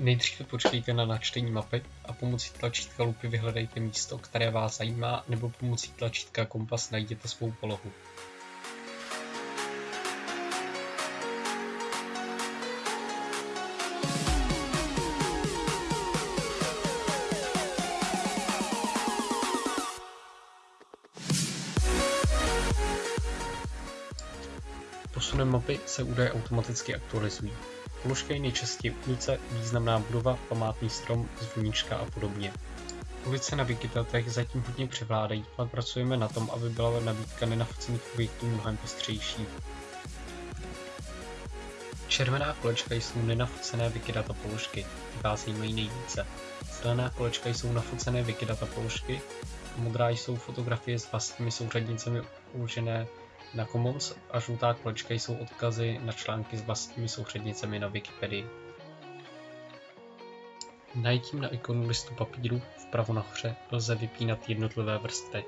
Nejdříve počkejte na načtení mapy a pomocí tlačítka lupy vyhledejte místo, které vás zajímá, nebo pomocí tlačítka kompas najděte svou polohu. Posunem mapy se údaje automaticky aktualizují. Položka je nejčastěji ulice, významná budova, památný strom, zvonička a podobně. Ulice na Wikitatech zatím hodně převládají, ale pracujeme na tom, aby byla nabídka nenafocených objektů mnohem pestřejší. Červená kolečka jsou nenafocené Wikidata položky, ty vás zajímají nejvíce. Zelená kolečka jsou nafocené Wikidata položky, modrá jsou fotografie s vlastními souřadnicemi uložené na Commons a žlutá kolečka jsou odkazy na články s vlastními souřadnicemi na Wikipedii. Najítím na ikonu listu papíru vpravo nahoře lze vypínat jednotlivé vrstvy.